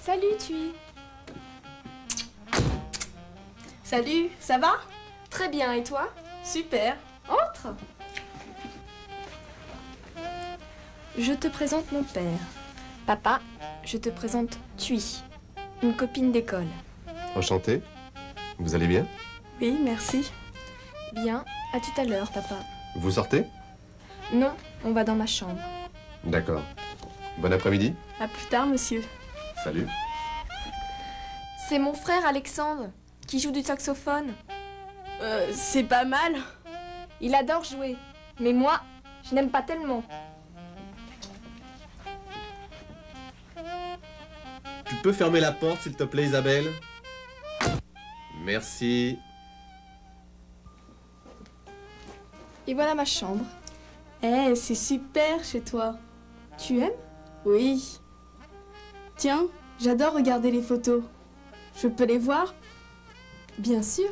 Salut, Tui. Salut, ça va? Très bien, et toi? Super. Entre. Je te présente mon père. Papa, je te présente Tui, une copine d'école. Enchanté. Vous allez bien? Oui, merci. Bien, à tout à l'heure, papa. Vous sortez? Non, on va dans ma chambre. D'accord. Bon après-midi. À plus tard, monsieur. Salut. C'est mon frère Alexandre, qui joue du saxophone. Euh, c'est pas mal. Il adore jouer, mais moi, je n'aime pas tellement. Tu peux fermer la porte, s'il te plaît, Isabelle? Merci. Et voilà ma chambre. Eh, c'est super chez toi. Tu aimes? Oui. Tiens, j'adore regarder les photos. Je peux les voir? Bien sûr.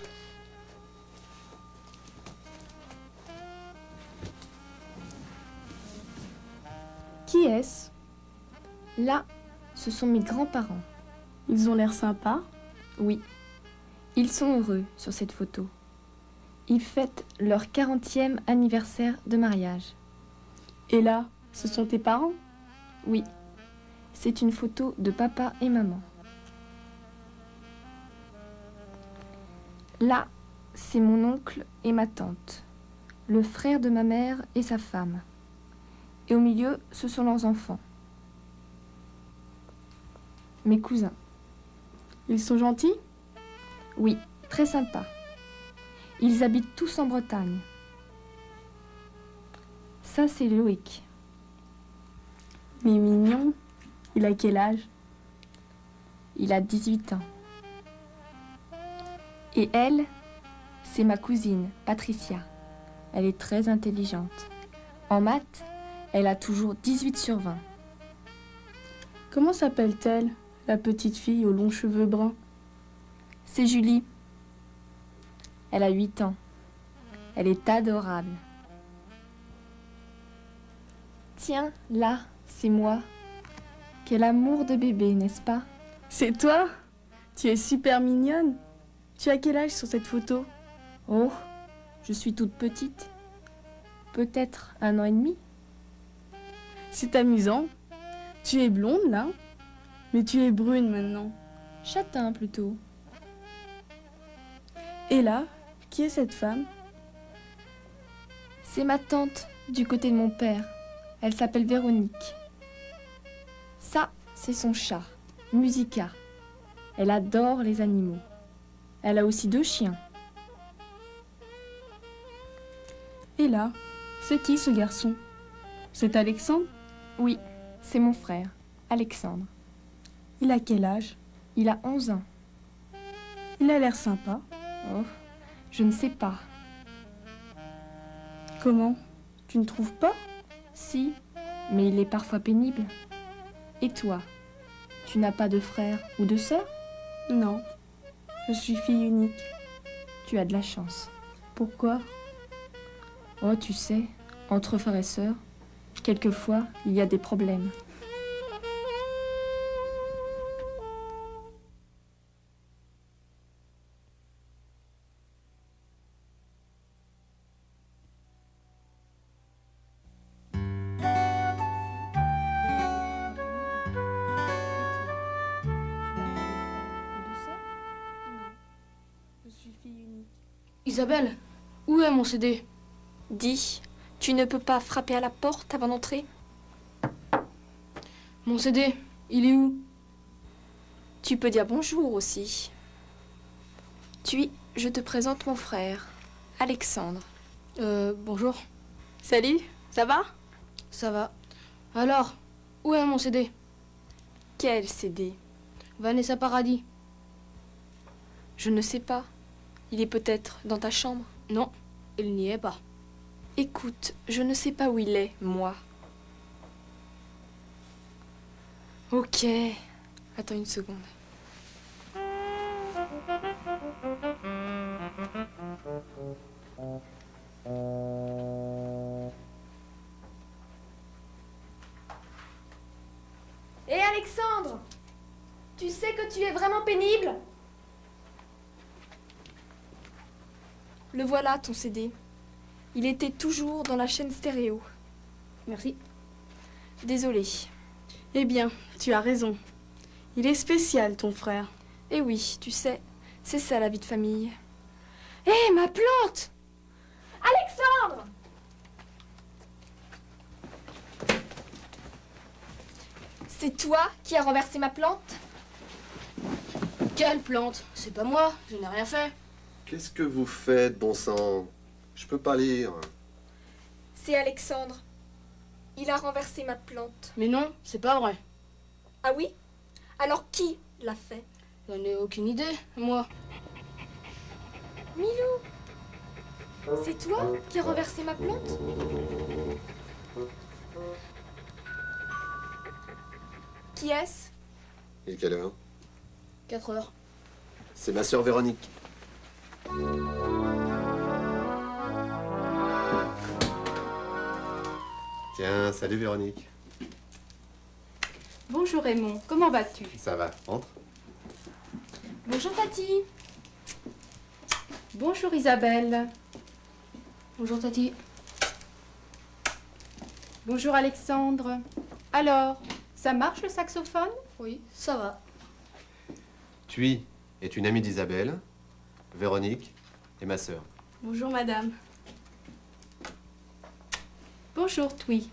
Qui est-ce? Là, ce sont mes grands-parents. Ils ont l'air sympas? Oui, ils sont heureux sur cette photo. Ils fêtent leur 40e anniversaire de mariage. Et là, ce sont tes parents? Oui, c'est une photo de papa et maman. Là, c'est mon oncle et ma tante, le frère de ma mère et sa femme. Et au milieu, ce sont leurs enfants, mes cousins. Ils sont gentils? Oui, très sympas. Ils habitent tous en Bretagne. Ça, c'est Loïc. Mais mignon. Il a quel âge? Il a 18 ans. Et elle, c'est ma cousine, Patricia. Elle est très intelligente. En maths, elle a toujours 18 sur 20. Comment s'appelle-t-elle, la petite fille aux longs cheveux bruns? C'est Julie. Elle a 8 ans. Elle est adorable. Tiens, là, c'est moi. Quel amour de bébé, n'est-ce pas? C'est toi? Tu es super mignonne. Tu as quel âge sur cette photo? Oh, je suis toute petite. Peut-être un an et demi. C'est amusant. Tu es blonde là, mais tu es brune maintenant. Châtain plutôt. Et là, qui est cette femme? C'est ma tante du côté de mon père. Elle s'appelle Véronique. Ça, c'est son chat, Musica. Elle adore les animaux. Elle a aussi deux chiens. Et là, c'est qui ce garçon? C'est Alexandre? Oui, c'est mon frère, Alexandre. Il a quel âge? Il a 11 ans. Il a l'air sympa. Oh, je ne sais pas. Comment Tu ne trouves pas Si, mais il est parfois pénible. Et toi Tu n'as pas de frère ou de sœur Non. Je suis fille unique. Tu as de la chance. Pourquoi Oh, tu sais, entre frères et sœurs, quelquefois, il y a des problèmes. Isabelle, où est mon CD Dis, tu ne peux pas frapper à la porte avant d'entrer? Mon CD, il est où? Tu peux dire bonjour aussi. Tu, je te présente mon frère, Alexandre. Euh, bonjour. Salut, ça va? Ça va. Alors, où est mon CD Quel CD Vanessa Paradis. Je ne sais pas. Il est peut-être dans ta chambre Non, il n'y est pas. Écoute, je ne sais pas où il est, moi. Ok. Attends une seconde. Hé Alexandre Tu sais que tu es vraiment pénible? Le voilà, ton CD. Il était toujours dans la chaîne stéréo. Merci. Désolée. Eh bien, tu as raison. Il est spécial, ton frère. Eh oui, tu sais, c'est ça la vie de famille. Hé, ma plante Alexandre C'est toi qui as renversé ma plante? Quelle plante? C'est pas moi, je n'ai rien fait. Qu'est-ce que vous faites, bon sang? Je peux pas lire. C'est Alexandre. Il a renversé ma plante. Mais non, c'est pas vrai. Ah oui? Alors qui l'a fait? J'en ai aucune idée, moi. Milou C'est toi qui as renversé ma plante? Qui est-ce? Il est quelle heure? 4 heures. C'est ma sœur Véronique. Tiens, salut Véronique. Bonjour Raymond, comment vas-tu? Ça va, entre? Bonjour Tati Bonjour Isabelle. Bonjour Tati. Bonjour Alexandre. Alors, ça marche le saxophone? Oui, ça va. Tui est une amie d'Isabelle, Véronique et ma sœur. Bonjour, madame. Bonjour Twi.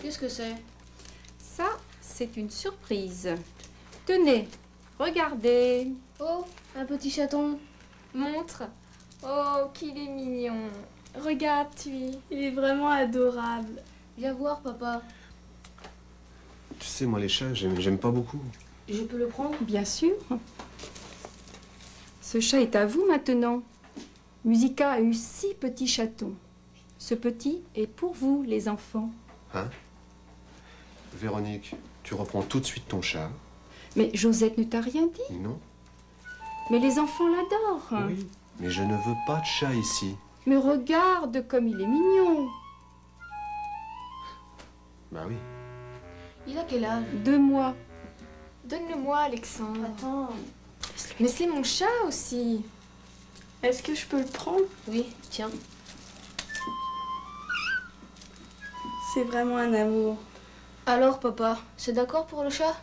Qu'est-ce que c'est? Ça, c'est une surprise. Tenez, regardez. Oh, un petit chaton. Montre Oh, qu'il est mignon Regarde, tu Il est vraiment adorable. Viens voir, papa. Tu sais, moi les chats, j'aime pas beaucoup. Je peux le prendre Bien sûr. Ce chat est à vous maintenant. Musica a eu six petits chatons. Ce petit est pour vous, les enfants. Hein? Véronique, tu reprends tout de suite ton chat. Mais Josette ne t'a rien dit? Non Mais les enfants l'adorent. Oui. Mais je ne veux pas de chat ici. Mais regarde comme il est mignon. Bah oui. Il a quel âge? Deux mois. Donne-le-moi, Alexandre. Attends. Mais c'est mon chat aussi. Est-ce que je peux le prendre? Oui, tiens. C'est vraiment un amour. Alors, papa, c'est d'accord pour le chat?